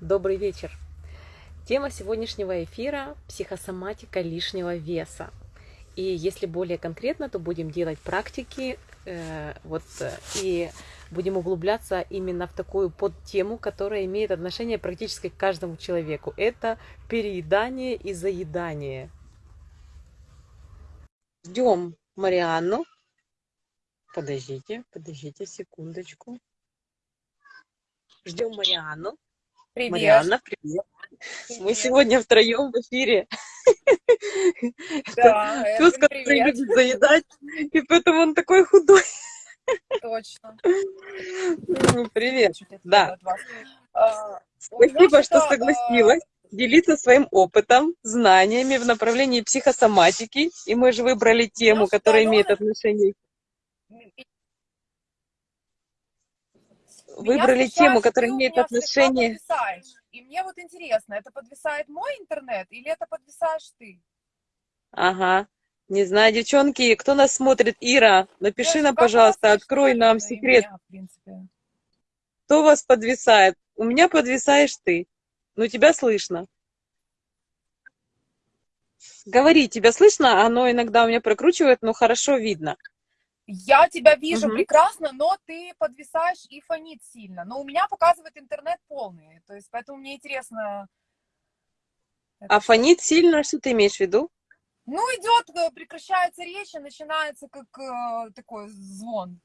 Добрый вечер. Тема сегодняшнего эфира – психосоматика лишнего веса. И если более конкретно, то будем делать практики э, вот, и будем углубляться именно в такую подтему, которая имеет отношение практически к каждому человеку. Это переедание и заедание. Ждем Марианну. Подождите, подождите секундочку. Ждем Марианну. Привет. Марианна, привет. Привет. Мы сегодня втроем в эфире. Да, Пес, который привет. любит заедать, и поэтому он такой худой. Точно. Ну, Привет. Да. А, Спасибо, что согласилась делиться своим опытом, знаниями в направлении психосоматики. И мы же выбрали тему, что-то которая имеет отношение. Меня Выбрали тему, которая имеет отношение. И мне вот интересно, это подвисает мой интернет или это подвисаешь ты? Ага. Не знаю, девчонки, кто нас смотрит? Ира, напиши Девочки, нам, пожалуйста, открой нам секрет. меня, в принципе. Кто вас подвисает? У меня подвисаешь ты. Ну, тебя слышно. Говори, тебя слышно? Оно иногда у меня прокручивает, но хорошо видно. Я тебя вижу Мгм. прекрасно, но ты подвисаешь и фонит сильно. Но у меня показывает интернет полный. То есть, поэтому мне интересно. А фонит сильно, что ты имеешь в виду? Ну, идет, э, прекращается речь, и начинается как э, такой звон.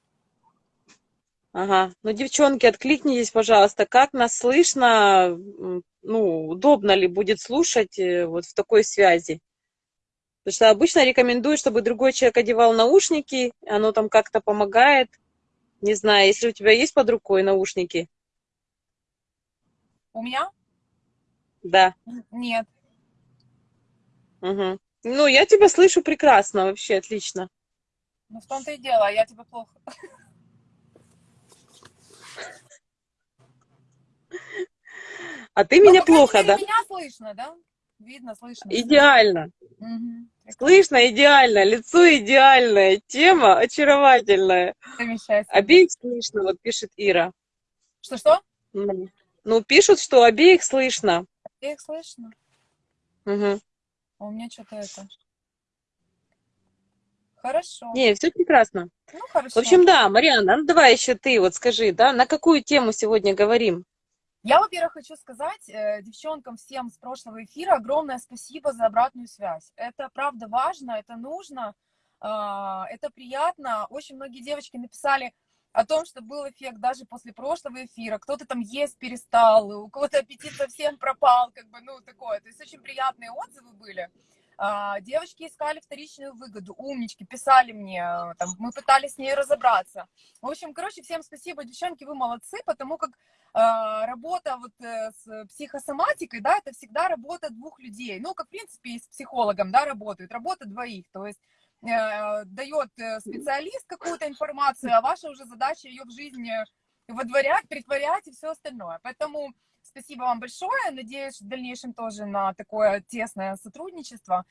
Ага. Ну, девчонки, откликнитесь, пожалуйста, как нас слышно, ну, удобно ли будет слушать э, вот в такой связи? Потому что обычно рекомендую, чтобы другой человек одевал наушники, оно там как-то помогает. Не знаю, если у тебя есть под рукой наушники. У меня? Да. Нет. Мгм. Ну, я тебя слышу прекрасно, вообще отлично. Ну, в том-то и дело, а я тебя плохо. А ты Ну, меня плохо, да? меня слышно, да? Видно, слышно. Идеально. Мгм. Слышно идеально, лицо идеальное, тема очаровательная. Замечательно. Обеих слышно, вот пишет Ира. Что-что? Ну, ну, пишут, что обеих слышно. Я их слышно. А у меня что-то это... Хорошо. Не, все прекрасно. Ну, хорошо. В общем, да, Марианна, ну давай еще ты вот скажи, да, на какую тему сегодня говорим? Я, во-первых, хочу сказать э, девчонкам всем с прошлого эфира огромное спасибо за обратную связь. Это правда важно, это нужно, а, это приятно. Очень многие девочки написали о том, что был эффект даже после прошлого эфира. Кто-то там есть перестал, у кого-то аппетит совсем пропал, как бы, ну, такое. То есть очень приятные отзывы были. А, Девочки искали вторичную выгоду, умнички, писали мне, э, там, мы пытались с ней разобраться. В общем, короче, всем спасибо, девчонки, вы молодцы, потому как э, работа вот э, с психосоматикой, да, это всегда работа двух людей. Ну, как, в принципе, и с психологом, да, работают, работа двоих. То есть э, дает э, специалист какую-то информацию, а ваша уже задача ее в жизни водворять, притворять и все остальное. Поэтому спасибо вам большое. Надеюсь в дальнейшем тоже на такое тесное сотрудничество.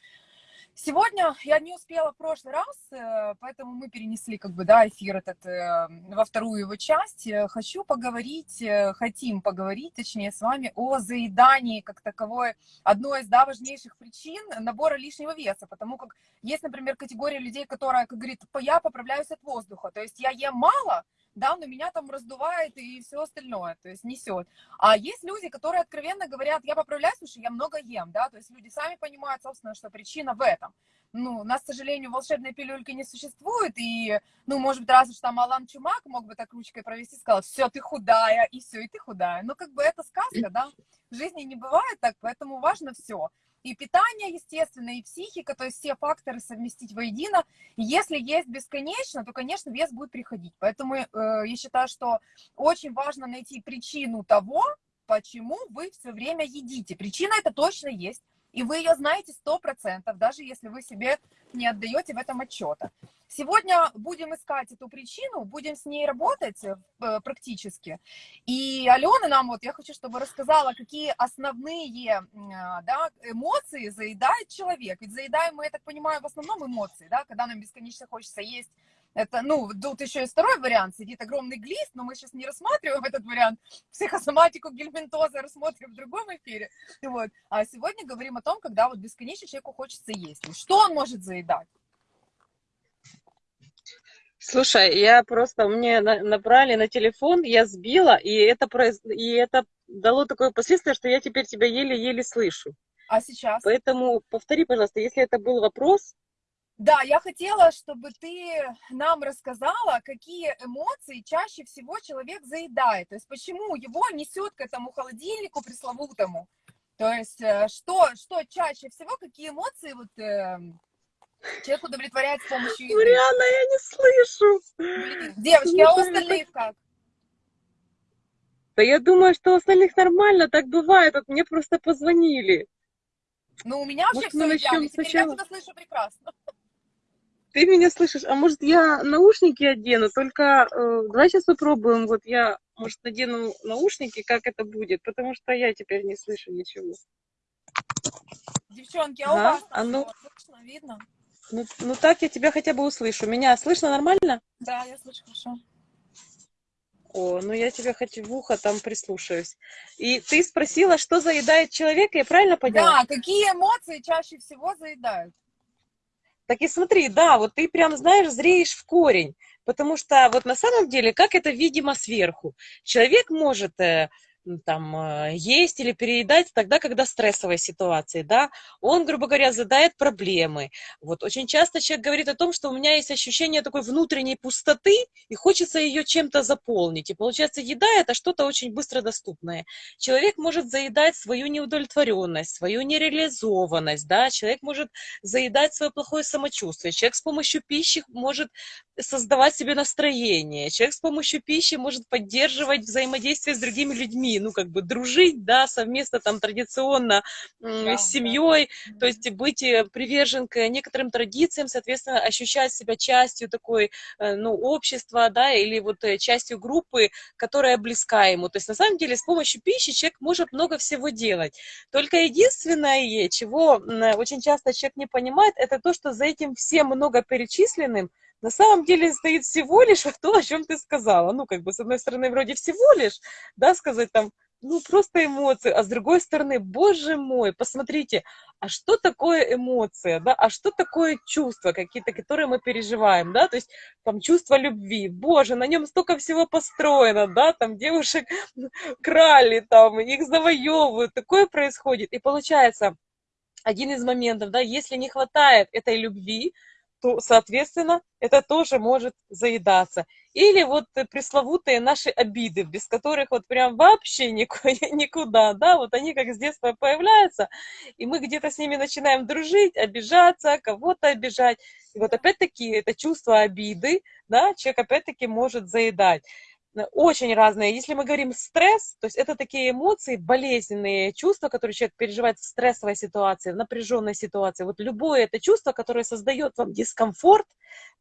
Сегодня я не успела в прошлый раз, э, поэтому мы перенесли как бы, да, эфир этот э, во вторую его часть. Э, Хочу поговорить, хотим поговорить, точнее, с вами о заедании как таковой, одной из, да, важнейших причин набора лишнего веса, потому как есть, например, категория людей, которая, как говорит, я поправляюсь от воздуха, то есть я ем мало, да, но меня там раздувает и все остальное, то есть несет. А есть люди, которые откровенно говорят, я поправляюсь, потому что я много ем, да, то есть люди сами понимают, собственно, что причина в этом. Ну, у нас, к сожалению, волшебной пилюльки не существует, и, ну, может быть, разве что там Алан Чумак мог бы так ручкой провести, сказал, все, ты худая, и все, и ты худая. Ну, как бы это сказка, да, в жизни не бывает так, поэтому важно все. И питание, естественно, и психика, то есть все факторы совместить воедино. Если есть бесконечно, то, конечно, вес будет приходить. Поэтому э, я считаю, что очень важно найти причину того, почему вы все время едите. Причина это точно есть, и вы ее знаете сто процентов, даже если вы себе не отдаете в этом отчета. Сегодня будем искать эту причину, будем с ней работать э, практически. И Алена нам, вот я хочу, чтобы рассказала, какие основные а, да, эмоции заедает человек. Ведь заедаем мы, я так понимаю, в основном эмоции, да, когда нам бесконечно хочется есть Это, ну, тут еще и второй вариант, сидит огромный глист, но мы сейчас не рассматриваем этот вариант. Психосоматику гельминтоза рассмотрим в другом эфире. Вот. А сегодня говорим о том, когда вот бесконечно человеку хочется есть. Что он может заедать? Слушай, я просто, мне набрали на телефон, я сбила, и это, и это дало такое последствие, что я теперь тебя еле-еле слышу. А сейчас? Поэтому повтори, пожалуйста, если это был вопрос, да, я хотела, чтобы ты нам рассказала, какие эмоции чаще всего человек заедает. То есть почему его несет к этому холодильнику пресловутому. То есть э, что, что чаще всего, какие эмоции вот, э, человек удовлетворяет с помощью еды. Марианна, я не слышу. Блин, девочки, а у остальных как? Да я думаю, что у остальных нормально, так бывает. Вот мне просто позвонили. Ну, у меня вообще Может, все идеально. Теперь сначала... я тебя слышу прекрасно. Ты меня слышишь? А может, я наушники одену? Только э, давай сейчас попробуем. Вот я, может, надену наушники, как это будет, потому что я теперь не слышу ничего. Девчонки, а у вас а ну... слышно, видно? Ну, ну так я тебя хотя бы услышу. Меня слышно нормально? Да, я слышу хорошо. О, ну я тебя хоть в ухо там прислушаюсь. И ты спросила, что заедает человека, я правильно поняла? Да, какие эмоции чаще всего заедают? Так и смотри, да, вот ты прям, знаешь, зреешь в корень. Потому что вот на самом деле, как это видимо сверху? Человек может э, там, э, есть или переедать тогда, когда стрессовая ситуация, да, он, грубо говоря, задает проблемы. Вот очень часто человек говорит о том, что у меня есть ощущение такой внутренней пустоты, и хочется ее чем-то заполнить. И получается, еда – это что-то очень быстро доступное. Человек может заедать свою неудовлетворенность, свою нереализованность, да, человек может заедать свое плохое самочувствие, человек с помощью пищи может создавать себе настроение, человек с помощью пищи может поддерживать взаимодействие с другими людьми, ну, как бы дружить, да, совместно там традиционно да, с семьей, да. то есть быть э, привержен к некоторым традициям, соответственно, ощущать себя частью такой, э, ну, общества, да, или вот э, частью группы, которая близка ему. То есть, на самом деле, с помощью пищи человек может много всего делать. Только единственное, чего очень часто человек не понимает, это то, что за этим всем много перечисленным на самом деле стоит всего лишь то, о чем ты сказала. Ну, как бы, с одной стороны, вроде всего лишь, да, сказать там, ну, просто эмоции, а с другой стороны, боже мой, посмотрите, а что такое эмоция, да, а что такое чувства какие-то, которые мы переживаем, да, то есть там чувство любви, боже, на нем столько всего построено, да, там девушек крали, там, их завоевывают, такое происходит, и получается, один из моментов, да, если не хватает этой любви, то, соответственно, это тоже может заедаться. Или вот пресловутые наши обиды, без которых вот прям вообще никуда, да, вот они как с детства появляются, и мы где-то с ними начинаем дружить, обижаться, кого-то обижать. И вот опять-таки это чувство обиды, да, человек опять-таки может заедать очень разные. Если мы говорим стресс, то есть это такие эмоции, болезненные чувства, которые человек переживает в стрессовой ситуации, в напряженной ситуации. Вот любое это чувство, которое создает вам дискомфорт,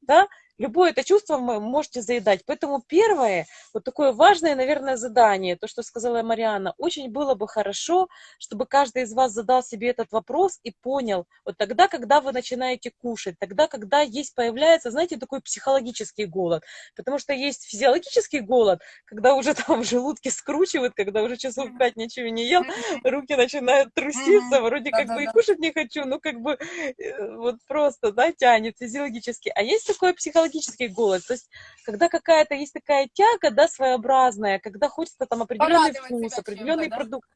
да, Любое это чувство вы можете заедать. Поэтому первое, вот такое важное, наверное, задание, то, что сказала Марианна, очень было бы хорошо, чтобы каждый из вас задал себе этот вопрос и понял, вот тогда, когда вы начинаете кушать, тогда, когда есть, появляется, знаете, такой психологический голод. Потому что есть физиологический голод, когда уже там в желудке скручивает, когда уже часов пять ничего не ел, руки начинают труситься, вроде как бы и кушать не хочу, ну как бы э, вот просто, да, тянет физиологически. А есть такое психологическое психологический голод. То есть, когда какая-то есть такая тяга, да, своеобразная, когда хочется там определенный Порадовать вкус, определенный да? продукт.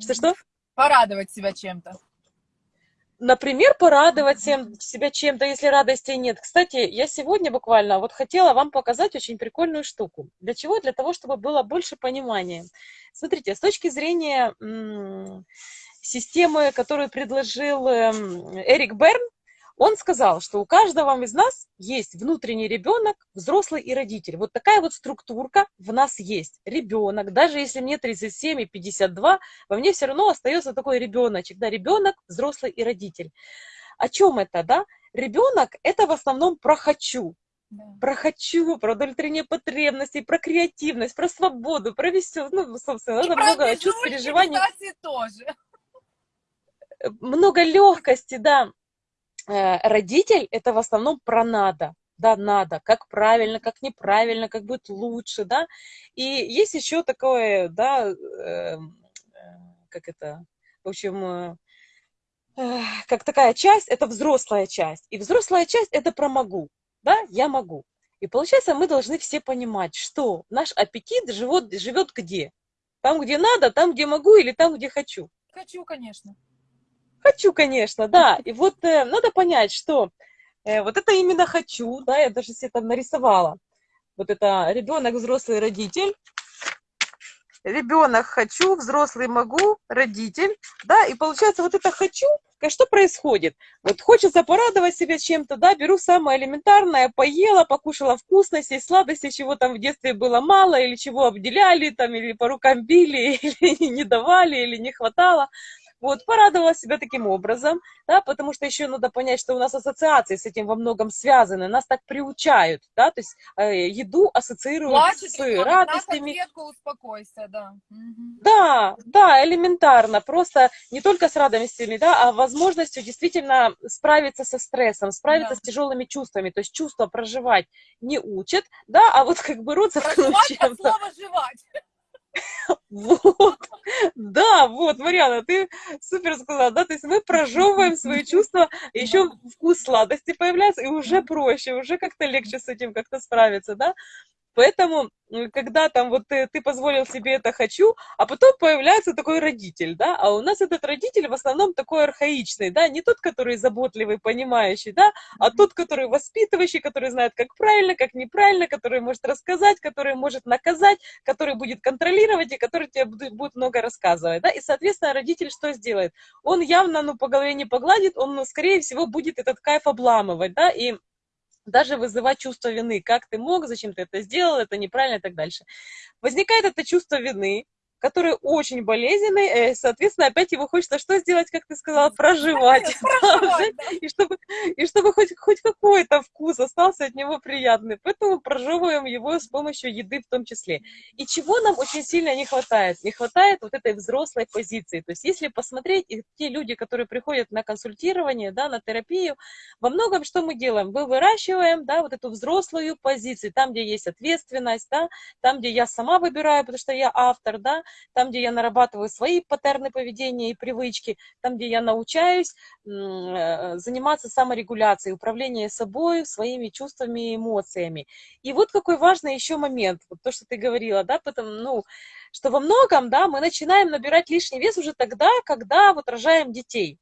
Что-что? Порадовать себя чем-то. Например, порадовать себя чем-то, если радости нет. Кстати, я сегодня буквально вот хотела вам показать очень прикольную штуку. Для чего? Для того, чтобы было больше понимания. Смотрите, с точки зрения системы, которую предложил эм, Эрик Берн, он сказал, что у каждого из нас есть внутренний ребенок, взрослый и родитель. Вот такая вот структурка в нас есть. Ребенок, даже если мне 37 и 52, во мне все равно остается такой ребеночек. Да, ребенок, взрослый и родитель. О чем это, да? Ребенок это в основном про хочу. Да. Про хочу, про удовлетворение потребностей, про креативность, про свободу, про веселость. Ну, собственно, и много чувств, переживаний. тоже. Много легкости, да. Э, родитель это в основном про надо. да, надо, как правильно, как неправильно, как будет лучше, да. И есть еще такое, да, э, как это, в общем, э, как такая часть, это взрослая часть. И взрослая часть это про могу, да, я могу. И получается, мы должны все понимать, что наш аппетит живет, живет где? Там, где надо, там, где могу или там, где хочу. Хочу, конечно. Хочу, конечно, да. И вот э, надо понять, что э, вот это именно хочу, да, я даже себе там нарисовала. Вот это ребенок, взрослый родитель. Ребенок хочу, взрослый могу, родитель, да, и получается вот это хочу, что происходит? Вот хочется порадовать себя чем-то, да, беру самое элементарное, поела, покушала вкусностей, сладостей, чего там в детстве было мало, или чего обделяли, там, или по рукам били, или не давали, или не хватало. Вот, порадовала себя таким образом, да, потому что еще надо понять, что у нас ассоциации с этим во многом связаны, нас так приучают, да, то есть э, еду ассоциируют Плачет, с ребенок, радостями. На успокойся, да. Да, да, элементарно, просто не только с радостями, да, а возможностью действительно справиться со стрессом, справиться да. с тяжелыми чувствами, то есть чувства проживать не учат, да, а вот как бы с чем-то. Слово жевать. Вот, да, вот, Марьяна, ты супер сказала, да, то есть мы прожевываем свои чувства, еще вкус сладости появляется, и уже проще, уже как-то легче с этим как-то справиться, да, Поэтому, когда там вот ты, ты позволил себе это хочу, а потом появляется такой родитель, да, а у нас этот родитель в основном такой архаичный, да, не тот, который заботливый, понимающий, да, а тот, который воспитывающий, который знает, как правильно, как неправильно, который может рассказать, который может наказать, который будет контролировать и который тебе будет много рассказывать, да, и, соответственно, родитель что сделает? Он явно, ну, по голове не погладит, он, ну, скорее всего, будет этот кайф обламывать, да, и даже вызывать чувство вины. Как ты мог, зачем ты это сделал, это неправильно и так дальше. Возникает это чувство вины, который очень болезненный, э, соответственно, опять его хочется что сделать, как ты сказала, проживать. проживать да. И чтобы, и чтобы хоть, хоть какой-то вкус остался от него приятный. Поэтому прожевываем его с помощью еды в том числе. И чего нам очень сильно не хватает? Не хватает вот этой взрослой позиции. То есть если посмотреть, и те люди, которые приходят на консультирование, да, на терапию, во многом что мы делаем? Мы выращиваем да, вот эту взрослую позицию, там, где есть ответственность, да, там, где я сама выбираю, потому что я автор, да, там, где я нарабатываю свои паттерны поведения и привычки, там, где я научаюсь э, заниматься саморегуляцией, управлением собой, своими чувствами и эмоциями. И вот какой важный еще момент, вот то, что ты говорила, да, потому, ну, что во многом, да, мы начинаем набирать лишний вес уже тогда, когда вот рожаем детей.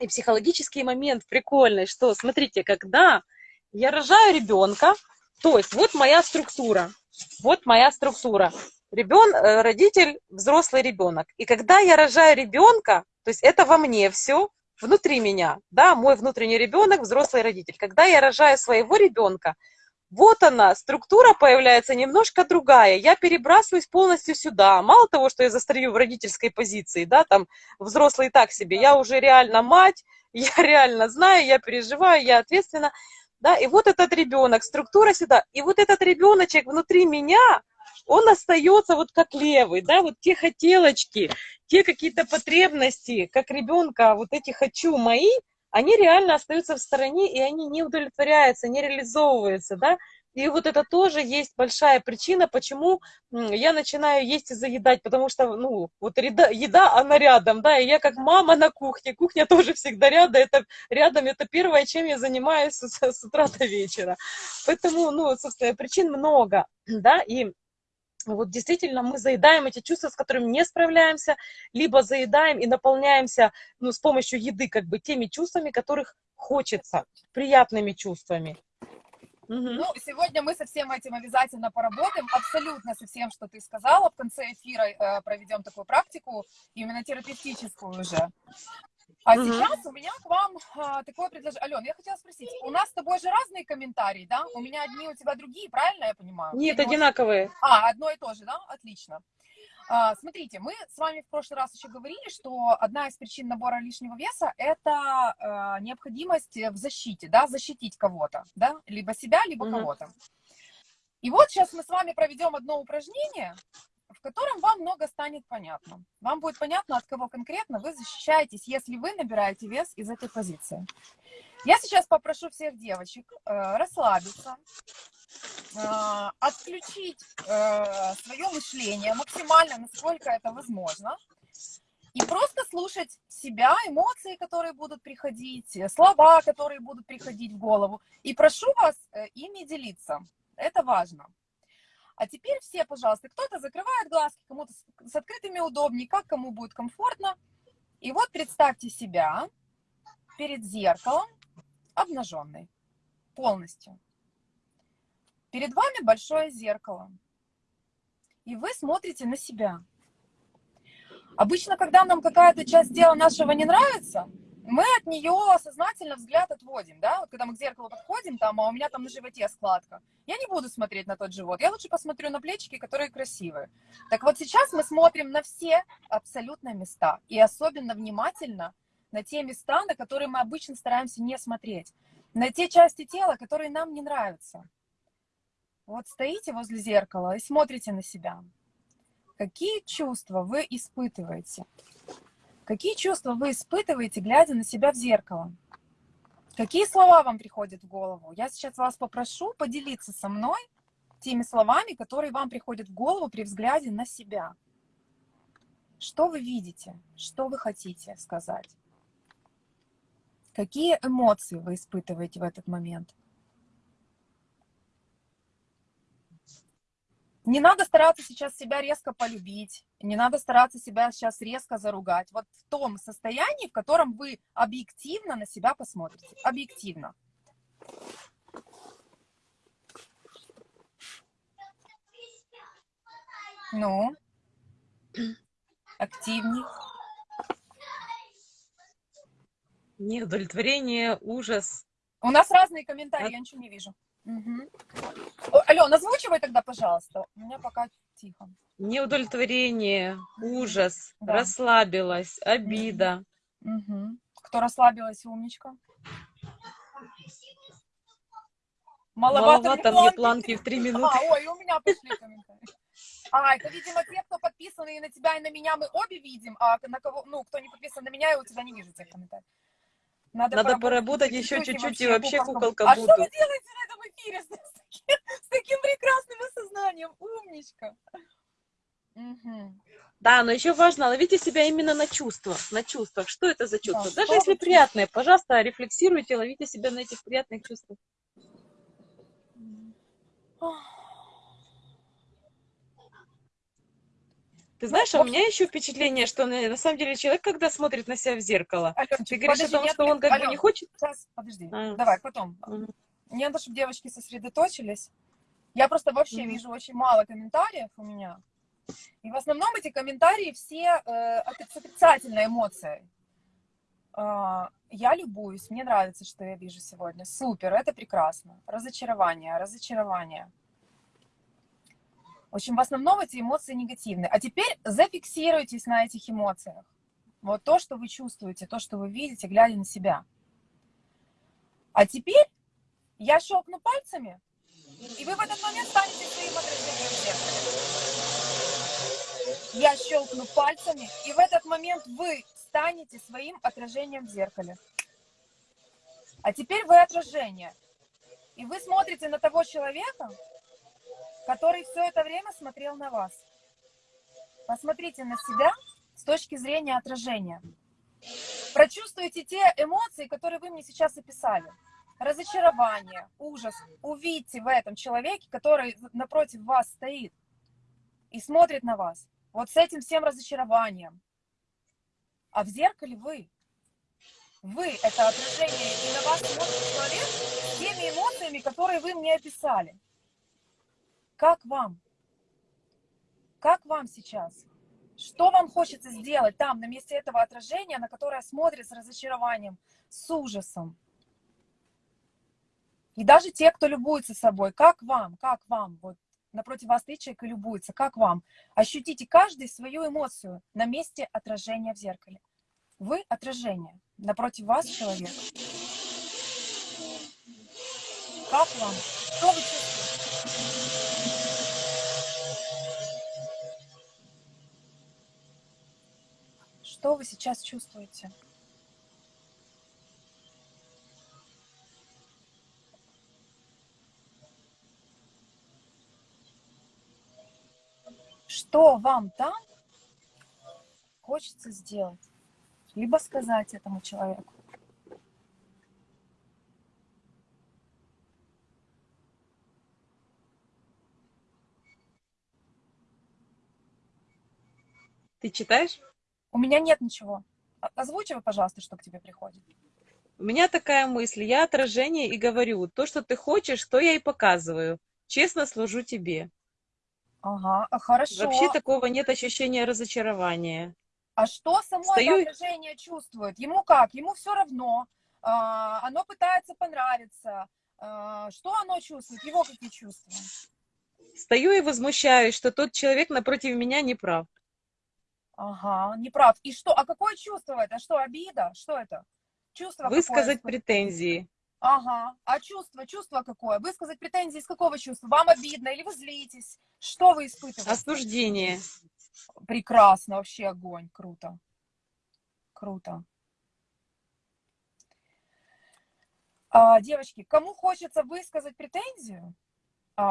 И психологический момент прикольный, что, смотрите, когда я рожаю ребенка, то есть вот моя структура, вот моя структура ребен, э, родитель, взрослый ребенок. И когда я рожаю ребенка, то есть это во мне все, внутри меня, да, мой внутренний ребенок, взрослый родитель. Когда я рожаю своего ребенка, вот она, структура появляется немножко другая. Я перебрасываюсь полностью сюда. Мало того, что я застою в родительской позиции, да, там взрослый так себе, я уже реально мать, я реально знаю, я переживаю, я ответственна. Да, и вот этот ребенок, структура сюда. И вот этот ребеночек внутри меня, он остается вот как левый, да, вот те хотелочки, те какие-то потребности, как ребенка, вот эти хочу мои, они реально остаются в стороне, и они не удовлетворяются, не реализовываются, да, и вот это тоже есть большая причина, почему я начинаю есть и заедать, потому что, ну, вот еда, еда, она рядом, да, и я как мама на кухне, кухня тоже всегда рядом, это рядом, это первое, чем я занимаюсь с, с утра до вечера. Поэтому, ну, собственно, причин много, да, и вот действительно мы заедаем эти чувства, с которыми не справляемся, либо заедаем и наполняемся ну, с помощью еды как бы теми чувствами, которых хочется, приятными чувствами. Угу. Ну, сегодня мы со всем этим обязательно поработаем, абсолютно со всем, что ты сказала. В конце эфира э, проведем такую практику, именно терапевтическую уже. А угу. сейчас у меня к вам а, такое предложение. Алена, я хотела спросить, у нас с тобой же разные комментарии, да? У меня одни, у тебя другие, правильно я понимаю? Нет, Или одинаковые. А, одно и то же, да? Отлично. А, смотрите, мы с вами в прошлый раз еще говорили, что одна из причин набора лишнего веса – это а, необходимость в защите, да, защитить кого-то, да, либо себя, либо угу. кого-то. И вот сейчас мы с вами проведем одно упражнение, котором вам много станет понятно. Вам будет понятно, от кого конкретно вы защищаетесь, если вы набираете вес из этой позиции. Я сейчас попрошу всех девочек э, расслабиться, э, отключить э, свое мышление максимально, насколько это возможно, и просто слушать себя, эмоции, которые будут приходить, слова, которые будут приходить в голову. И прошу вас э, ими делиться. Это важно. А теперь все, пожалуйста, кто-то закрывает глазки, кому-то с открытыми удобнее, как кому будет комфортно. И вот представьте себя перед зеркалом, обнаженной, полностью. Перед вами большое зеркало. И вы смотрите на себя. Обычно, когда нам какая-то часть тела нашего не нравится, мы от нее сознательно взгляд отводим, да, когда мы к зеркалу подходим, там, а у меня там на животе складка, я не буду смотреть на тот живот, я лучше посмотрю на плечики, которые красивые. Так вот сейчас мы смотрим на все абсолютно места, и особенно внимательно на те места, на которые мы обычно стараемся не смотреть, на те части тела, которые нам не нравятся. Вот стоите возле зеркала и смотрите на себя. Какие чувства вы испытываете? Какие чувства вы испытываете, глядя на себя в зеркало? Какие слова вам приходят в голову? Я сейчас вас попрошу поделиться со мной теми словами, которые вам приходят в голову при взгляде на себя. Что вы видите? Что вы хотите сказать? Какие эмоции вы испытываете в этот момент? Не надо стараться сейчас себя резко полюбить, не надо стараться себя сейчас резко заругать. Вот в том состоянии, в котором вы объективно на себя посмотрите. Объективно. Ну, активней. Неудовлетворение, ужас. У нас разные комментарии, От... я ничего не вижу. Угу. Ален, озвучивай тогда, пожалуйста. У меня пока тихо. Неудовлетворение, ужас, да. расслабилась, обида. Угу. Кто расслабилась, умничка? Маловато, Маловато мне планки. планки в три минуты. А, ой, у меня пошли комментарии. А, это, видимо, те, кто подписаны и на тебя, и на меня мы обе видим, а на кого, ну, кто не подписан на меня, я у тебя не вижу тех комментариев. Надо, Надо поработать, еще чуть-чуть, и вообще куколка а буду. А что вы делаете на этом эфире с, с, таким, с таким прекрасным осознанием? Умничка. Угу. Да, но еще важно ловите себя именно на чувствах, на чувствах. Что это за чувство? Да, Даже если приятное, пожалуйста, рефлексируйте, ловите себя на этих приятных чувствах. Ты знаешь, а у меня еще впечатление, что на, самом деле человек, когда смотрит на себя в зеркало, Аленчик, ты говоришь подожди, о том, что он как Ален, бы не хочет... Сейчас, подожди, а. давай, потом. Угу. Мне надо, чтобы девочки сосредоточились. Я просто вообще угу. вижу очень мало комментариев у меня. И в основном эти комментарии все э, с отрицательной эмоцией. Э, я любуюсь, мне нравится, что я вижу сегодня. Супер, это прекрасно. Разочарование, разочарование. В общем, в основном эти эмоции негативные. А теперь зафиксируйтесь на этих эмоциях. Вот то, что вы чувствуете, то, что вы видите, глядя на себя. А теперь я щелкну пальцами, и вы в этот момент станете своим отражением в зеркале. Я щелкну пальцами, и в этот момент вы станете своим отражением в зеркале. А теперь вы отражение. И вы смотрите на того человека, который все это время смотрел на вас. Посмотрите на себя с точки зрения отражения. Прочувствуйте те эмоции, которые вы мне сейчас описали. Разочарование, ужас. Увидьте в этом человеке, который напротив вас стоит и смотрит на вас. Вот с этим всем разочарованием. А в зеркале вы. Вы – это отражение, и на вас смотрит человек теми эмоциями, которые вы мне описали. Как вам? Как вам сейчас? Что вам хочется сделать там, на месте этого отражения, на которое смотрит с разочарованием, с ужасом? И даже те, кто любуется собой, как вам, как вам, вот напротив вас стоит человек и любуется, как вам? Ощутите каждый свою эмоцию на месте отражения в зеркале. Вы отражение, напротив вас человек. Как вам? Что вы чувствуете? Что вы сейчас чувствуете? Что вам там хочется сделать? Либо сказать этому человеку. Ты читаешь? У меня нет ничего. Озвучивай, пожалуйста, что к тебе приходит. У меня такая мысль. Я отражение и говорю. То, что ты хочешь, то я и показываю. Честно служу тебе. Ага, а хорошо. Вообще такого нет ощущения разочарования. А что само Стою... это отражение чувствует? Ему как? Ему все равно. А, оно пытается понравиться. А, что оно чувствует? Его какие чувства? Стою и возмущаюсь, что тот человек напротив меня не прав. Ага, не прав. И что? А какое чувство это? Что, обида? Что это? Чувство Высказать какое? претензии. Ага. А чувство? Чувство какое? Высказать претензии из какого чувства? Вам обидно или вы злитесь? Что вы испытываете? Осуждение. Прекрасно, вообще огонь. Круто. Круто. А, девочки, кому хочется высказать претензию,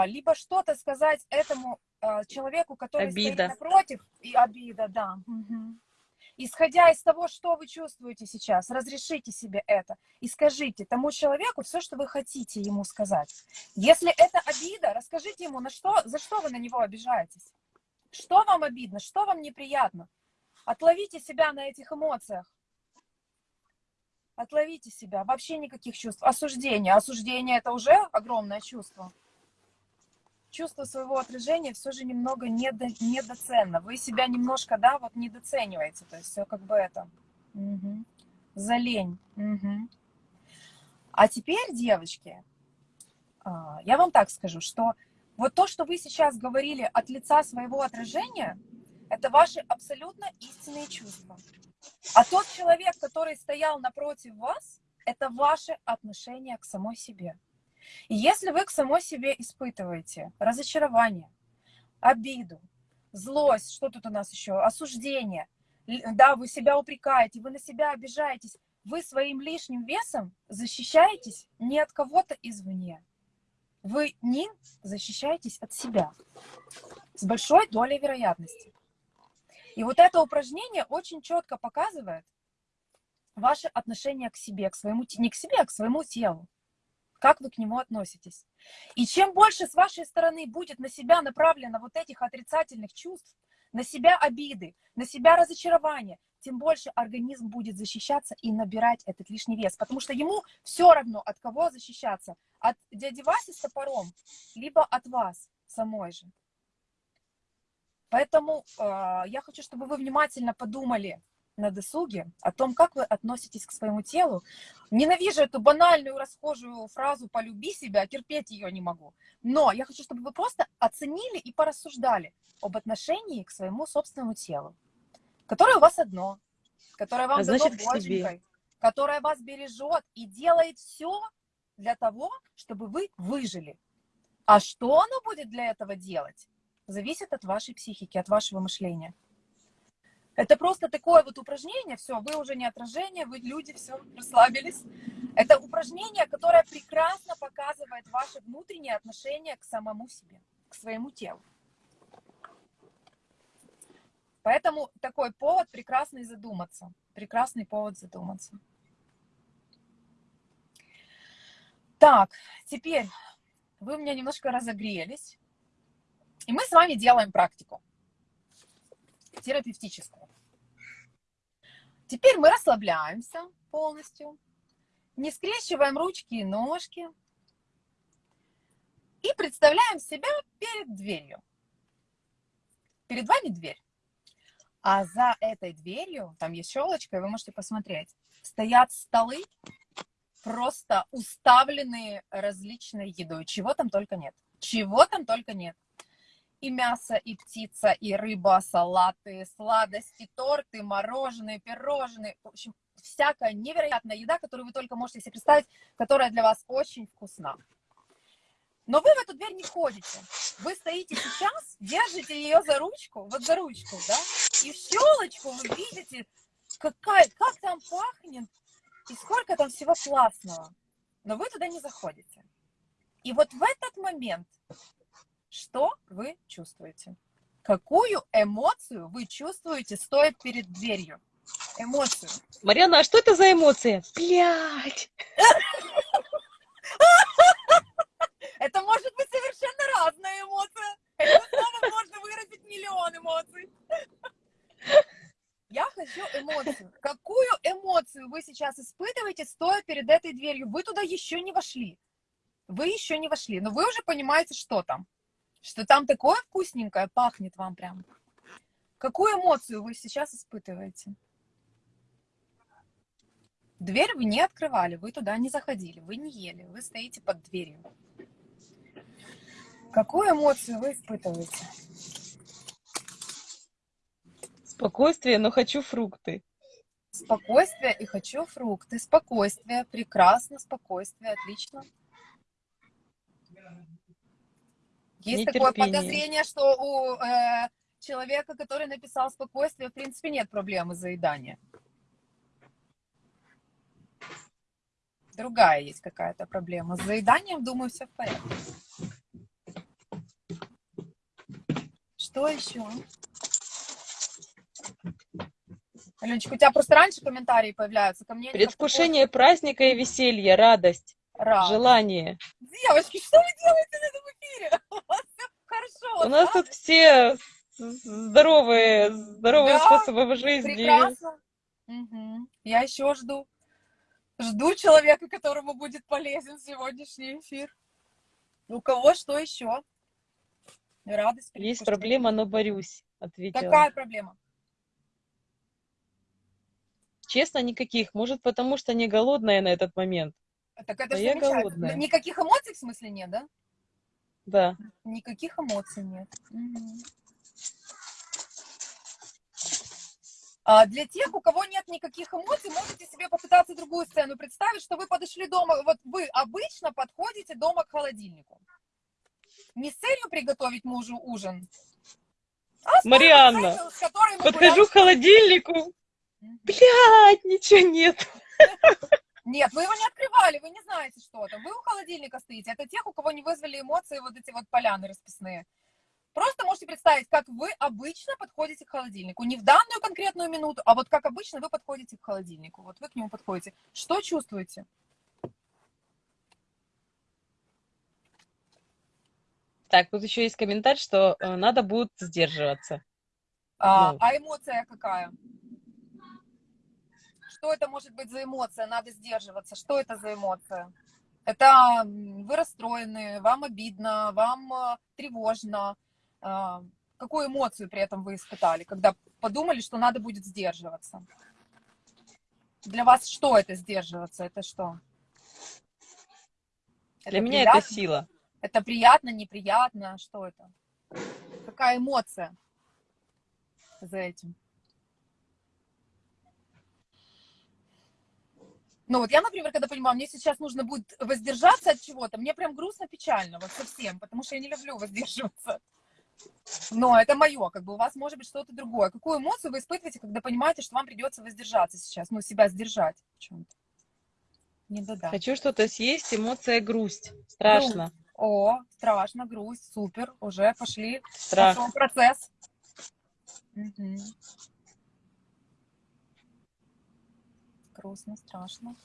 либо что-то сказать этому а, человеку, который обида. стоит напротив, и обида, да. Угу. Исходя из того, что вы чувствуете сейчас, разрешите себе это и скажите тому человеку все, что вы хотите ему сказать. Если это обида, расскажите ему, на что, за что вы на него обижаетесь. Что вам обидно, что вам неприятно. Отловите себя на этих эмоциях. Отловите себя. Вообще никаких чувств. Осуждение. Осуждение – это уже огромное чувство чувство своего отражения все же немного недо, недоценно. Вы себя немножко, да, вот недооцениваете. То есть все как бы это. Угу. За лень. Угу. А теперь, девочки, а, я вам так скажу, что вот то, что вы сейчас говорили от лица своего отражения, это ваши абсолютно истинные чувства. А тот человек, который стоял напротив вас, это ваше отношение к самой себе. И если вы к самой себе испытываете разочарование, обиду, злость, что тут у нас еще, осуждение, да, вы себя упрекаете, вы на себя обижаетесь, вы своим лишним весом защищаетесь не от кого-то извне. Вы не защищаетесь от себя с большой долей вероятности. И вот это упражнение очень четко показывает ваше отношение к себе, к своему, не к себе, а к своему телу как вы к нему относитесь. И чем больше с вашей стороны будет на себя направлено вот этих отрицательных чувств, на себя обиды, на себя разочарование, тем больше организм будет защищаться и набирать этот лишний вес. Потому что ему все равно, от кого защищаться. От дяди Васи с топором, либо от вас самой же. Поэтому э, я хочу, чтобы вы внимательно подумали, на досуге о том, как вы относитесь к своему телу. Ненавижу эту банальную расхожую фразу «полюби себя», терпеть ее не могу. Но я хочу, чтобы вы просто оценили и порассуждали об отношении к своему собственному телу, которое у вас одно, которое вам а дано боженькой, которое вас бережет и делает все для того, чтобы вы выжили. А что оно будет для этого делать, зависит от вашей психики, от вашего мышления. Это просто такое вот упражнение, все, вы уже не отражение, вы люди, все, расслабились. Это упражнение, которое прекрасно показывает ваше внутреннее отношение к самому себе, к своему телу. Поэтому такой повод прекрасный задуматься. Прекрасный повод задуматься. Так, теперь вы у меня немножко разогрелись. И мы с вами делаем практику терапевтическую. Теперь мы расслабляемся полностью, не скрещиваем ручки и ножки и представляем себя перед дверью. Перед вами дверь. А за этой дверью, там есть щелочка, и вы можете посмотреть, стоят столы, просто уставленные различной едой. Чего там только нет. Чего там только нет и мясо, и птица, и рыба, салаты, сладости, торты, мороженое, пирожные. В общем, всякая невероятная еда, которую вы только можете себе представить, которая для вас очень вкусна. Но вы в эту дверь не входите. Вы стоите сейчас, держите ее за ручку, вот за ручку, да, и в щелочку вы видите какая, как там пахнет и сколько там всего классного. Но вы туда не заходите. И вот в этот момент что вы чувствуете? Какую эмоцию вы чувствуете, стоя перед дверью? Эмоцию. Марьяна, а что это за эмоция? Блять! Это может быть совершенно разная эмоция. Это слово можно выразить миллион эмоций. Я хочу эмоцию. Какую эмоцию вы сейчас испытываете, стоя перед этой дверью? Вы туда еще не вошли. Вы еще не вошли, но вы уже понимаете, что там. Что там такое вкусненькое, пахнет вам прям. Какую эмоцию вы сейчас испытываете? Дверь вы не открывали, вы туда не заходили, вы не ели, вы стоите под дверью. Какую эмоцию вы испытываете? Спокойствие, но хочу фрукты. Спокойствие и хочу фрукты. Спокойствие, прекрасно, спокойствие, отлично. Есть такое подозрение, что у э, человека, который написал спокойствие, в принципе, нет проблемы заедания. Другая есть какая-то проблема. С заеданием, думаю, все в порядке. Что еще? Аленочка, у тебя просто раньше комментарии появляются. Ко мне Предвкушение праздника и веселья, радость, радость, желание. Девочки, что вы делаете на этом эфире? У вас все хорошо. У нас тут все здоровые, здоровые способы жизни. Прекрасно. Угу. Я еще жду. Жду человека, которому будет полезен сегодняшний эфир. У кого что еще? Радость. Есть проблема, но борюсь, ответила. Какая проблема? Честно, никаких. Может, потому что не голодная на этот момент. Так это а я голодная. Никаких эмоций в смысле нет, да? Да. Никаких эмоций нет. Угу. А для тех, у кого нет никаких эмоций, можете себе попытаться другую сцену представить, что вы подошли дома, вот вы обычно подходите дома к холодильнику. Не с целью приготовить мужу ужин, а Марианна, целью, подхожу к холодильнику, блядь, ничего нет. Нет, вы его не открывали, вы не знаете, что это. Вы у холодильника стоите. Это тех, у кого не вызвали эмоции вот эти вот поляны расписные. Просто можете представить, как вы обычно подходите к холодильнику. Не в данную конкретную минуту, а вот как обычно вы подходите к холодильнику. Вот вы к нему подходите. Что чувствуете? Так, тут еще есть комментарий, что э, надо будет сдерживаться. А, ну. а эмоция какая? Что это может быть за эмоция? Надо сдерживаться. Что это за эмоция? Это вы расстроены, вам обидно, вам э, тревожно, а, какую эмоцию при этом вы испытали, когда подумали, что надо будет сдерживаться? Для вас что это сдерживаться? Это что? Для это меня приятно? это сила. Это приятно, неприятно? Что это? Какая эмоция за этим? Ну вот я, например, когда понимаю, мне сейчас нужно будет воздержаться от чего-то, мне прям грустно, печально, вот совсем, потому что я не люблю воздерживаться. Но это мое, как бы у вас может быть что-то другое. Какую эмоцию вы испытываете, когда понимаете, что вам придется воздержаться сейчас, ну, себя сдержать в чем-то? Не да Хочу что-то съесть, эмоция грусть. Страшно. Грусть. О, страшно, грусть, супер, уже пошли. Страх. Пошел процесс. Угу. Грустно, страшно.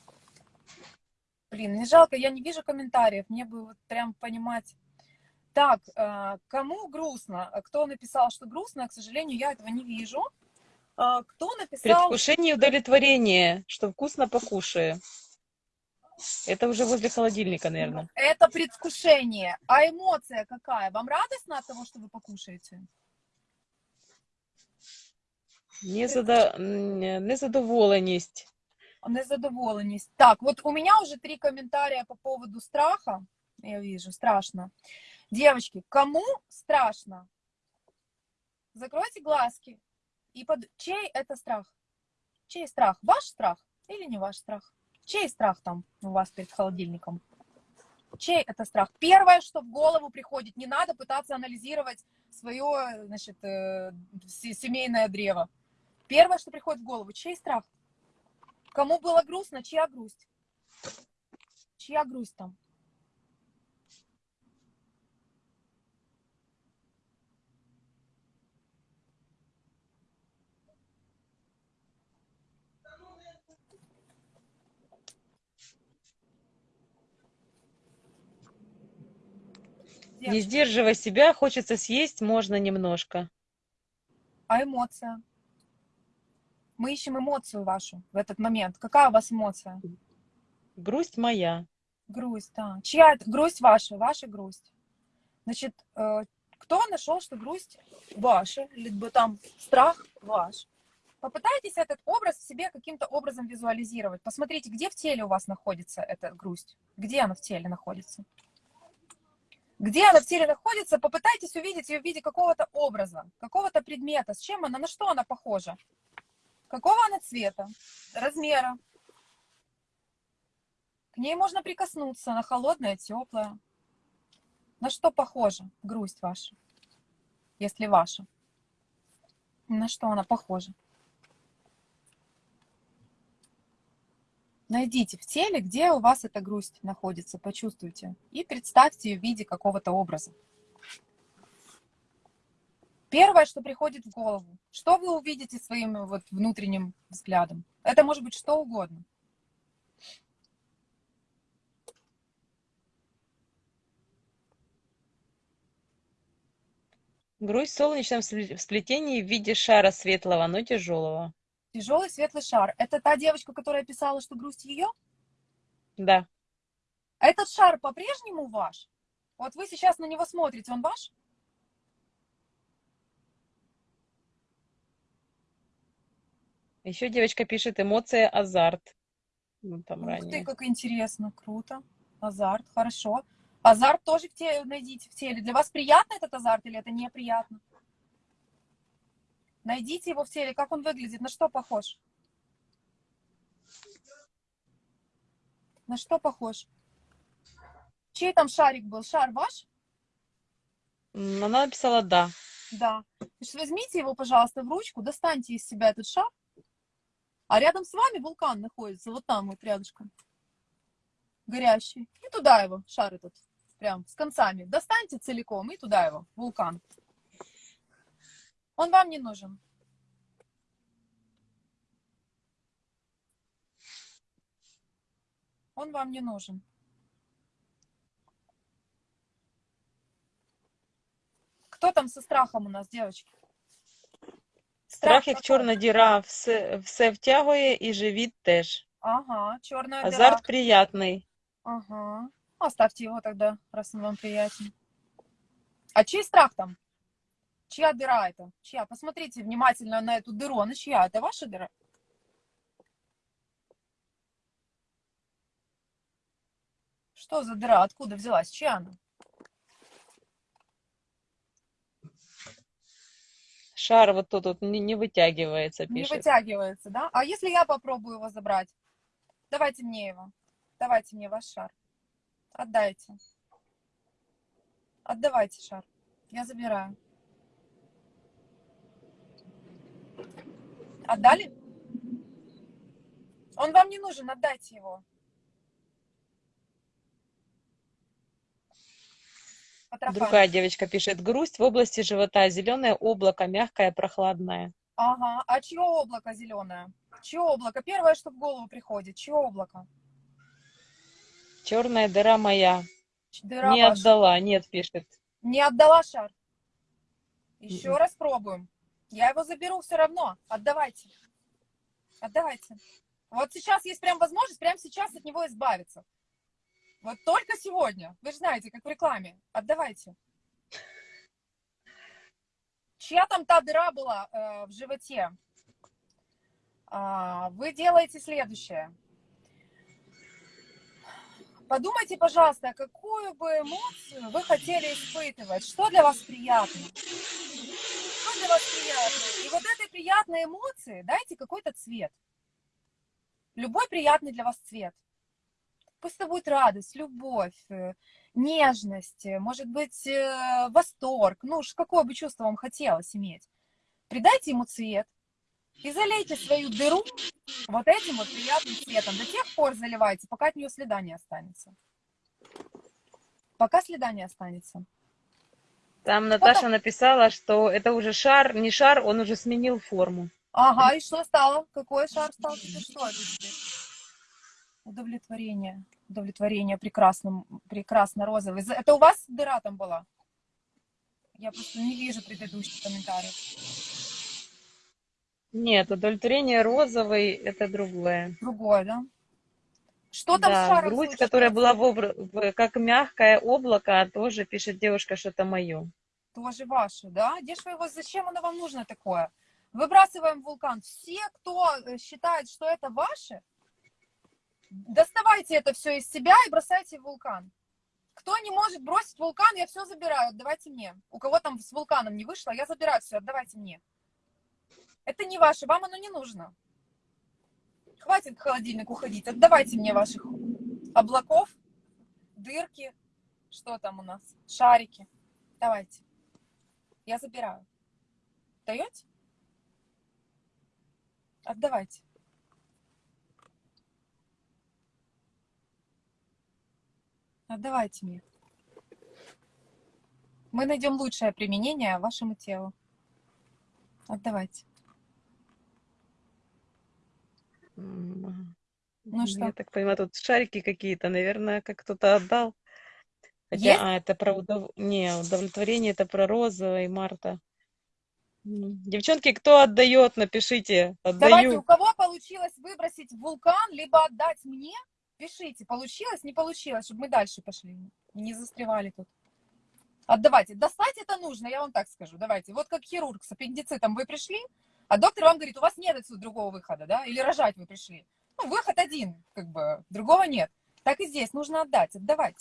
Блин, не жалко, я не вижу комментариев, мне бы вот прям понимать так, э, кому грустно? Кто написал, что грустно? К сожалению, я этого не вижу. Э, кто написал... Предвкушение и удовлетворение, что вкусно покушаю. Это уже возле холодильника, наверное. Это предвкушение. А эмоция какая? Вам радостно от того, что вы покушаете? Незадо... Незадоволеність. Незадоволеність. Так, вот у меня уже три комментария по поводу страха. Я вижу, страшно. Девочки, кому страшно? Закройте глазки. И под... Чей это страх? Чей страх? Ваш страх или не ваш страх? Чей страх там у вас перед холодильником? Чей это страх? Первое, что в голову приходит, не надо пытаться анализировать свое значит, э, семейное древо. Первое, что приходит в голову, чей страх? Кому было грустно, чья грусть? Чья грусть там? Не сдерживая себя, хочется съесть, можно немножко. А эмоция? Мы ищем эмоцию вашу в этот момент. Какая у вас эмоция? Грусть моя. Грусть, да. Чья это? Грусть ваша, ваша грусть. Значит, э, кто нашел, что грусть ваша, либо там страх ваш? Попытайтесь этот образ в себе каким-то образом визуализировать. Посмотрите, где в теле у вас находится эта грусть. Где она в теле находится? Где она в теле находится, попытайтесь увидеть ее в виде какого-то образа, какого-то предмета. С чем она, на что она похожа? Какого она цвета, размера? К ней можно прикоснуться, она холодная, теплая. На что похожа грусть ваша, если ваша? На что она похожа? Найдите в теле, где у вас эта грусть находится, почувствуйте. И представьте ее в виде какого-то образа. Первое, что приходит в голову, что вы увидите своим вот внутренним взглядом? Это может быть что угодно. Грусть в солнечном сплетении в виде шара светлого, но тяжелого. Тяжелый светлый шар. Это та девочка, которая писала, что грусть ее? Да. Этот шар по-прежнему ваш? Вот вы сейчас на него смотрите, он ваш? Еще девочка пишет эмоция азарт. Ну, там Ух ранее. ты, как интересно, круто. Азарт, хорошо. Азарт тоже в теле, найдите в теле. Для вас приятно этот азарт или это неприятно? Найдите его в теле, как он выглядит, на что похож? На что похож? Чей там шарик был? Шар ваш? Она написала «да». Да. Значит, возьмите его, пожалуйста, в ручку, достаньте из себя этот шар. А рядом с вами вулкан находится, вот там вот рядышком. Горящий. И туда его, шар этот, прям с концами. Достаньте целиком и туда его, вулкан. Он вам не нужен. Он вам не нужен. Кто там со страхом у нас, девочки? Страх, як чорна діра, все, все втягує і живіт теж. Ага, черная дыра. Азарт приятный. Ага. Оставьте его тогда, раз он вам приятен. А чей страх там? Чья дыра это? Чья? Посмотрите внимательно на эту дыру. Она чья? Это ваша дыра? Что за дыра? Откуда взялась? Чья она? Шар вот тут вот не, не вытягивается, пишет. Не вытягивается, да? А если я попробую его забрать? Давайте мне его. Давайте мне ваш шар. Отдайте. Отдавайте шар. Я забираю. Отдали? Он вам не нужен, отдайте его. Другая девочка пишет, грусть в области живота, зеленое облако, мягкое, прохладное. Ага, а чье облако зеленое? Чье облако? Первое, что в голову приходит, чье облако? Черная дыра моя. Дыра не ваша. отдала, нет, пишет. Не отдала шар. Еще mm -mm. раз пробуем. Я его заберу все равно. Отдавайте. Отдавайте. Вот сейчас есть прям возможность прямо сейчас от него избавиться. Вот только сегодня. Вы же знаете, как в рекламе. Отдавайте. Чья там та дыра была э, в животе? А, вы делаете следующее. Подумайте, пожалуйста, какую бы эмоцию вы хотели испытывать. Что для вас приятно? Что для вас приятно? И вот этой приятной эмоции дайте какой-то цвет. Любой приятный для вас цвет. Пусть это будет радость, любовь, э, нежность, э, может быть, э, восторг. Ну, какое бы чувство вам хотелось иметь. Придайте ему цвет. И залейте свою дыру вот этим вот приятным цветом. До тех пор заливайте, пока от нее следа не останется. Пока следа не останется. Там Наташа вот написала, что это уже шар, не шар, он уже сменил форму. Ага, и что стало? Какой шар стал? Что? Удовлетворение. Удовлетворение прекрасным, прекрасно розовый. Это у вас дыра там была? Я просто не вижу предыдущих комментариев. Нет, удовлетворение розовый это другое. Другое, да? Что там да, с шаром грудь, случилось? которая была в обр... как мягкое облако, тоже пишет девушка, что это мое. Тоже ваше, да? Где же вы его, зачем оно вам нужно такое? Выбрасываем вулкан. Все, кто э, считает, что это ваше, доставайте это все из себя и бросайте в вулкан. Кто не может бросить вулкан, я все забираю, отдавайте мне. У кого там с вулканом не вышло, я забираю все, отдавайте мне. Это не ваше, вам оно не нужно. Хватит к холодильнику ходить, отдавайте мне ваших облаков, дырки, что там у нас, шарики. Давайте. Я забираю. Даете? Отдавайте. Отдавайте мне. Мы найдем лучшее применение вашему телу. Отдавайте. Ну что? Я так понимаю, тут шарики какие-то, наверное, как кто-то отдал. Хотя, Есть? а, это про удов... Не, удовлетворение, это про Роза и Марта. Девчонки, кто отдает, напишите. Отдаю. Давайте, у кого получилось выбросить вулкан, либо отдать мне, пишите, получилось, не получилось, чтобы мы дальше пошли, не застревали тут. Отдавайте. Достать это нужно, я вам так скажу. Давайте. Вот как хирург с аппендицитом вы пришли, а доктор вам говорит, у вас нет отсюда другого выхода, да? Или рожать вы пришли. Ну, выход один, как бы, другого нет. Так и здесь нужно отдать, отдавать.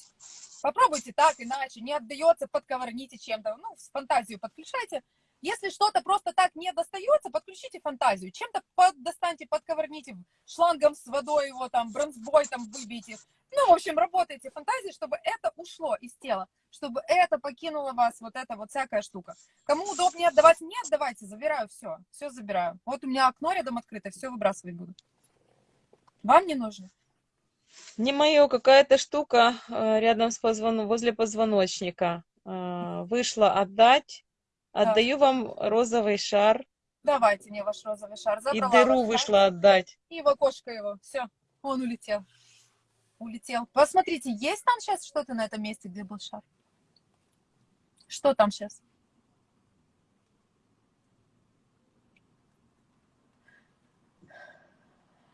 Попробуйте так, иначе, не отдается, подковырните чем-то, ну, фантазию подключайте. Если что-то просто так не достается, подключите фантазию. Чем-то под, достаньте, подковырните, шлангом с водой его там, бронзбой там выбейте. Ну, в общем, работайте фантазией, чтобы это ушло из тела, чтобы это покинуло вас, вот эта вот всякая штука. Кому удобнее отдавать, не отдавайте, забираю все, все забираю. Вот у меня окно рядом открыто, все выбрасывать буду. Вам не нужно? Не мое, какая-то штука э, рядом с позвон... возле позвоночника. Э, вышла отдать. Отдаю да. вам розовый шар. Давайте мне ваш розовый шар. Забрала и дыру вышла отдать. И в окошко его. Все, он улетел улетел. Посмотрите, есть там сейчас что-то на этом месте, где был шар? Что там сейчас?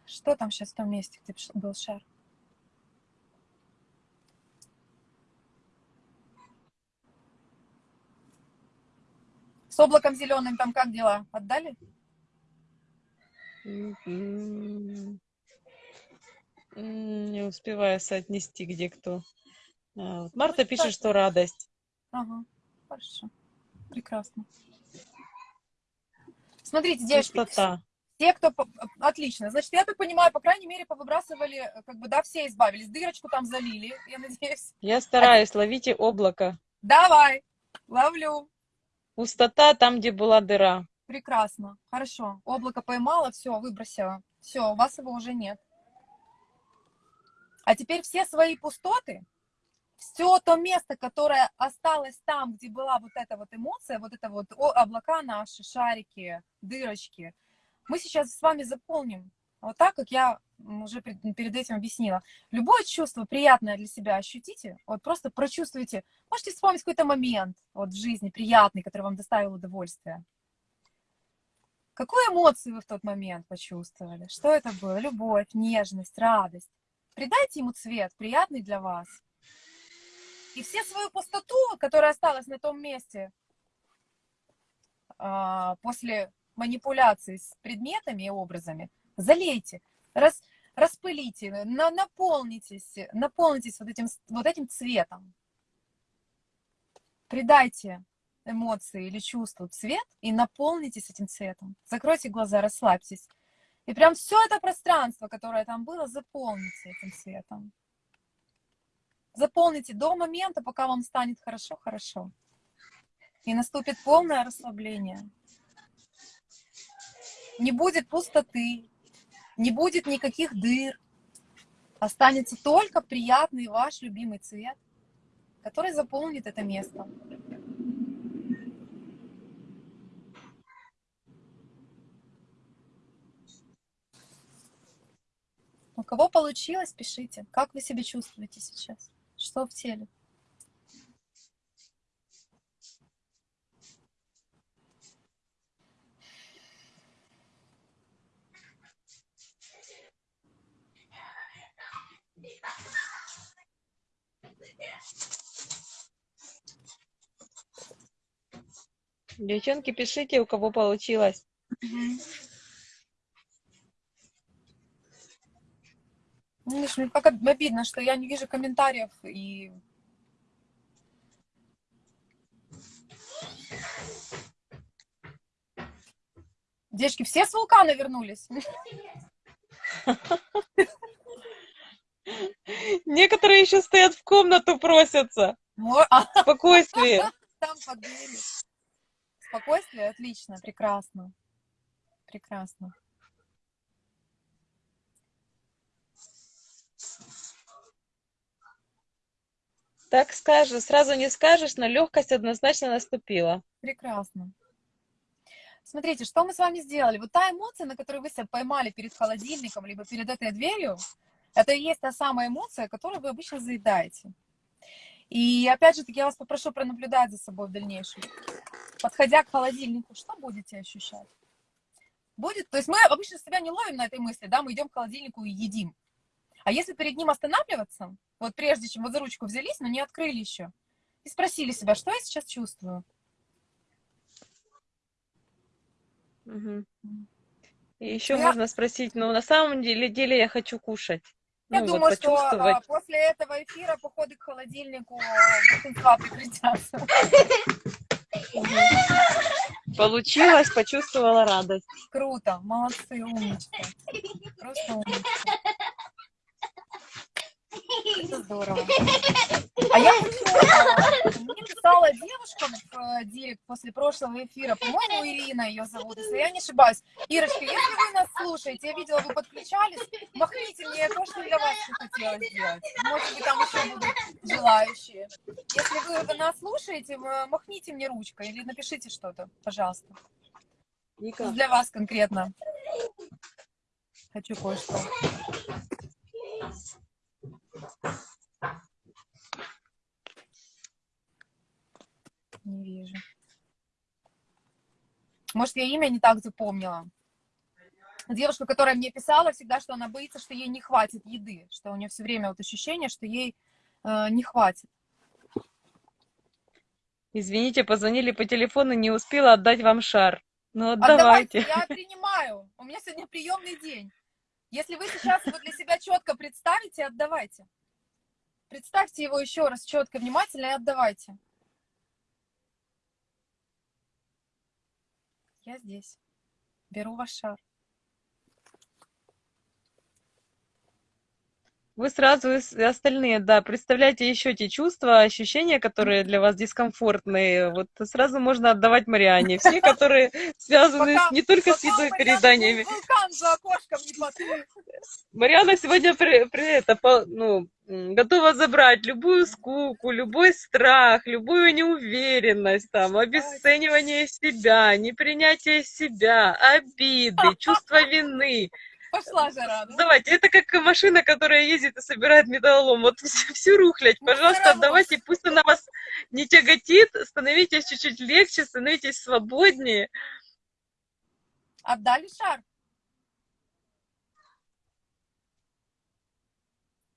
Что там сейчас в том месте, где был шар? С облаком зеленым там как дела? Отдали? Не успеваю соотнести, где кто. А, вот Марта пишет, что радость. Ага, хорошо. Прекрасно. Смотрите, девочки, Пустота. те, кто... Отлично. Значит, я так понимаю, по крайней мере, повыбрасывали, как бы, да, все избавились. Дырочку там залили, я надеюсь. Я стараюсь, а... ловите облако. Давай, ловлю. Пустота там, где была дыра. Прекрасно, хорошо. Облако поймала, все, выбросила. Все, у вас его уже нет. А теперь все свои пустоты, все то место, которое осталось там, где была вот эта вот эмоция, вот это вот облака наши, шарики, дырочки, мы сейчас с вами заполним. Вот так, как я уже перед этим объяснила. Любое чувство приятное для себя ощутите, вот просто прочувствуйте. Можете вспомнить какой-то момент вот в жизни приятный, который вам доставил удовольствие. Какую эмоцию вы в тот момент почувствовали? Что это было? Любовь, нежность, радость. Придайте ему цвет, приятный для вас. И все свою пустоту, которая осталась на том месте а, после манипуляции с предметами и образами, залейте, рас, распылите, на, наполнитесь, наполнитесь вот этим, вот этим цветом. Придайте эмоции или чувству цвет и наполнитесь этим цветом. Закройте глаза, расслабьтесь. И прям все это пространство, которое там было, заполните этим светом. Заполните до момента, пока вам станет хорошо-хорошо. И наступит полное расслабление. не будет пустоты, не будет никаких дыр. Останется только приятный ваш любимый цвет, который заполнит это место. У кого получилось, пишите. Как вы себя чувствуете сейчас? Что в теле? Девчонки, пишите, у кого получилось. Видишь, мне пока обидно, что я не вижу комментариев и... Девочки, все с вулкана вернулись? Некоторые еще стоят в комнату, просятся. А, Спокойствие. Там под дверью. Спокойствие? Отлично, прекрасно. Прекрасно. Так скажешь, сразу не скажешь, но легкость однозначно наступила. Прекрасно. Смотрите, что мы с вами сделали? Вот та эмоция, на которую вы себя поймали перед холодильником, либо перед этой дверью, это и есть та самая эмоция, которую вы обычно заедаете. И опять же таки я вас попрошу пронаблюдать за собой в дальнейшем. Подходя к холодильнику, что будете ощущать? Будет, то есть мы обычно себя не ловим на этой мысли, да, мы идем к холодильнику и едим. А если перед ним останавливаться, вот прежде чем вот за ручку взялись, но не открыли еще, и спросили себя, что я сейчас чувствую? Мгм. И еще Я- можно спросить, ну на самом деле, деле я хочу кушать. Я Ну, вот думаю, что почувствовать. а, после этого эфира походы к холодильнику большинства прекратятся. Получилось, почувствовала радость. Круто, молодцы, умнички. Просто умнички. Это здорово. А я мне писала девушка в э, директ после прошлого эфира, по-моему, Ирина ее зовут, если я не ошибаюсь. Ирочка, если вы нас слушаете, я видела, вы подключались, махните мне, я тоже для вас что хотела сделать. Может быть, там еще будут желающие. Если вы нас слушаете, махните мне ручкой или напишите что-то, пожалуйста. Ника, Для вас конкретно. Хочу кое-что. Не вижу. Может, я имя не так запомнила. Девушка, которая мне писала всегда, что она боится, что ей не хватит еды, что у нее все время вот ощущение, что ей э, не хватит. извините, позвонили по телефону, не успела отдать вам шар. Ну Отдавайте, отдавайте. я принимаю. У меня сегодня приемный день. Если вы сейчас его для себя четко представите, отдавайте. Представьте его еще раз четко, внимательно и отдавайте. Я здесь. Беру ваш шар. Вы сразу и остальные, да, представляете еще те чувства, ощущения, которые для вас дискомфортные. Вот сразу можно отдавать Мариане. Все, которые связаны Пока- не только с едой переданиями. вул- Вулкан за окошком не потух. Мариана сегодня при, при это, по- ну, готова забрать любую скуку, любой страх, любую неуверенность, там, обесценивание себя, непринятие себя, обиды, чувство вины. Пошла жара. ну. Давайте, это как машина, которая ездит и собирает металлолом. Вот всю, всю рухлядь, Ну, пожалуйста, отдавайте, пусть она вас не тяготит, становитесь чуть-чуть легче, становитесь свободнее. Отдали шар?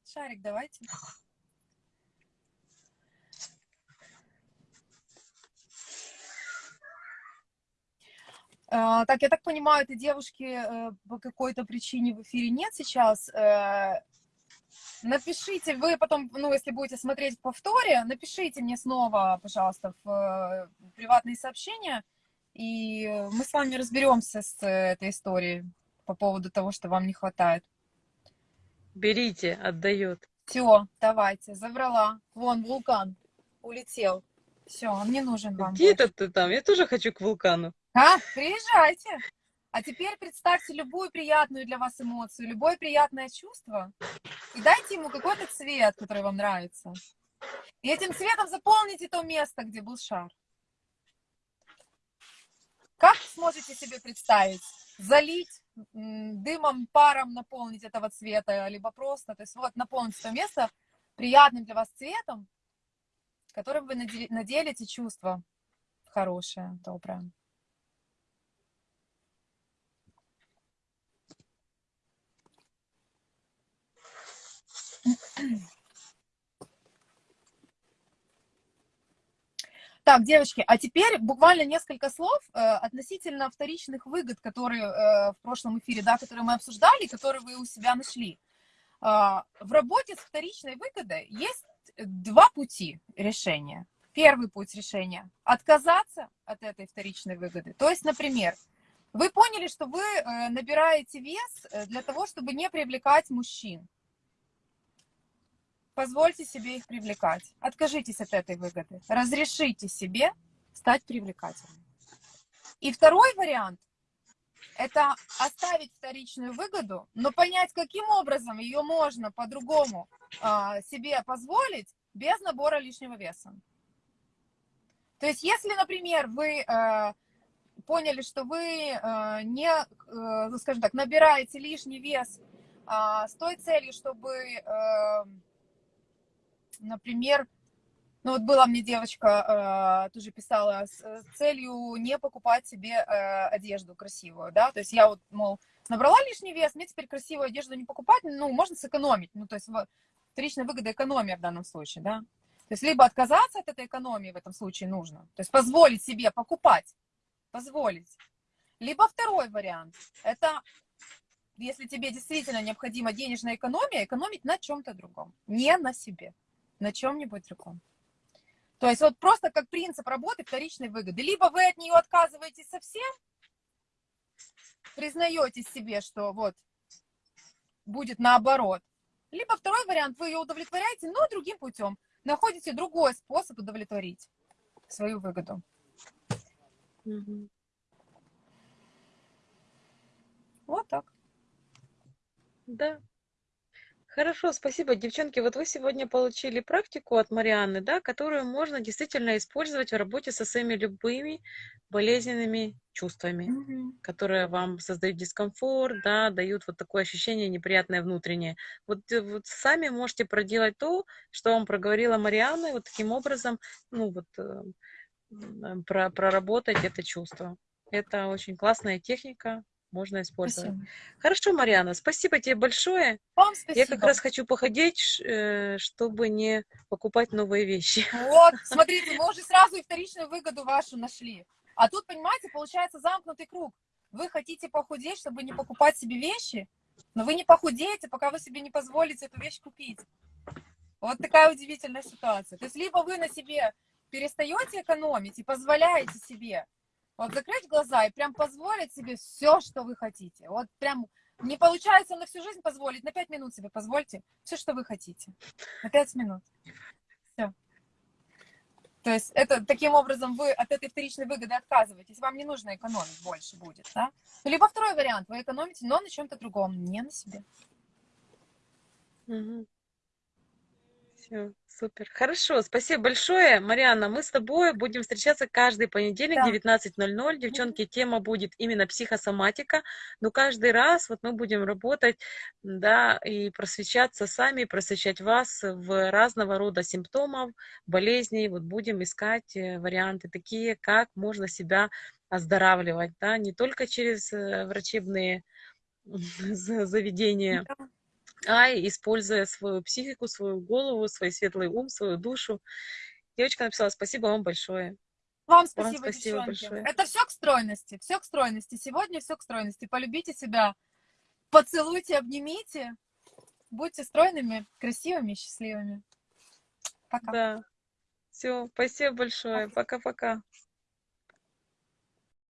Шарик давайте. Так, я так понимаю, этой девушки э, по какой-то причине в эфире нет сейчас. Э, Напишите, вы потом, ну, если будете смотреть в повторе, напишите мне снова, пожалуйста, в э, приватные сообщения, и мы с вами разберемся с этой историей по поводу того, что вам не хватает. Берите, отдает. Все, давайте, забрала. Вон, вулкан улетел. Все, он не нужен вам. Где это ты там? Я тоже хочу к вулкану. А, приезжайте. А теперь представьте любую приятную для вас эмоцию, любое приятное чувство, и дайте ему какой-то цвет, который вам нравится. И этим цветом заполните то место, где был шар. Как сможете себе представить? Залить дымом, паром наполнить этого цвета, либо просто, то есть вот наполнить это место приятным для вас цветом, которым вы наделите чувство хорошее, доброе. Так, девочки, а теперь буквально несколько слов э, относительно вторичных выгод, которые э, в прошлом эфире, да, которые мы обсуждали, которые вы у себя нашли. Э, в работе с вторичной выгодой есть два пути решения. Первый путь решения – отказаться от этой вторичной выгоды. То есть, например, вы поняли, что вы э, набираете вес э, для того, чтобы не привлекать мужчин позвольте себе их привлекать. Откажитесь от этой выгоды. Разрешите себе стать привлекательным. И второй вариант – это оставить вторичную выгоду, но понять, каким образом ее можно по-другому э, себе позволить без набора лишнего веса. То есть, если, например, вы э, поняли, что вы э, не, э, скажем так, набираете лишний вес э, с той целью, чтобы э, например, ну вот была мне девочка, э, тоже писала, с, целью не покупать себе э, одежду красивую, да, то есть я вот, мол, набрала лишний вес, мне теперь красивую одежду не покупать, ну, можно сэкономить, ну, то есть вторичная выгода экономия в данном случае, да. То есть либо отказаться от этой экономии в этом случае нужно, то есть позволить себе покупать, позволить. Либо второй вариант, это если тебе действительно необходима денежная экономия, экономить на чем-то другом, не на себе на чем-нибудь другом. То есть вот просто как принцип работы вторичной выгоды. Либо вы от нее отказываетесь совсем, признаете себе, что вот будет наоборот. Либо второй вариант, вы ее удовлетворяете, но другим путем. Находите другой способ удовлетворить свою выгоду. Угу. Вот так. Да, Хорошо, спасибо, девчонки. Вот вы сегодня получили практику от Марианны, да, которую можно действительно использовать в работе со своими любыми болезненными чувствами, mm-hmm. которые вам создают дискомфорт, да, дают вот такое ощущение неприятное внутреннее. Вот, э, вот сами можете проделать то, что вам проговорила Марианна, и вот таким образом, ну вот, э, про, проработать это чувство. Это очень классная техника, можно использовать. Спасибо. Хорошо, Марьяна, спасибо тебе большое. Вам спасибо. Я как раз хочу походить, э, чтобы не покупать новые вещи. Вот, смотрите, мы уже сразу и вторичную выгоду вашу нашли. А тут, понимаете, получается замкнутый круг. Вы хотите похудеть, чтобы не покупать себе вещи, но вы не похудеете, пока вы себе не позволите эту вещь купить. Вот такая удивительная ситуация. То есть либо вы на себе перестаете экономить и позволяете себе вот закрыть глаза и прям позволить себе все, что вы хотите. Вот прям не получается на всю жизнь позволить, на 5 минут себе позвольте все, что вы хотите. На 5 минут. Все. То есть это таким образом вы от этой вторичной выгоды отказываетесь. Вам не нужно экономить больше будет. Да? Либо второй вариант. Вы экономите, но на чем-то другом, не на себе. Угу. Все, супер. Хорошо, спасибо большое. Марианна, мы с тобой будем встречаться каждый понедельник да. 19.00. Девчонки, тема будет именно психосоматика, но каждый раз вот мы будем работать, да, и просвещаться сами, просвещать вас в разного рода симптомов, болезней. Вот будем искать э, варианты такие, как можно себя оздоравливать, да, не только через э, врачебные заведения, да а используя свою психику, свою голову, свой светлый ум, свою душу. Девочка написала, спасибо вам большое. Вам спасибо, вам спасибо большое. Это все к стройности, все к стройности. Сегодня все к стройности. Полюбите себя, поцелуйте, обнимите. Будьте стройными, красивыми, счастливыми. Пока. Да. Все, спасибо большое. Пока-пока.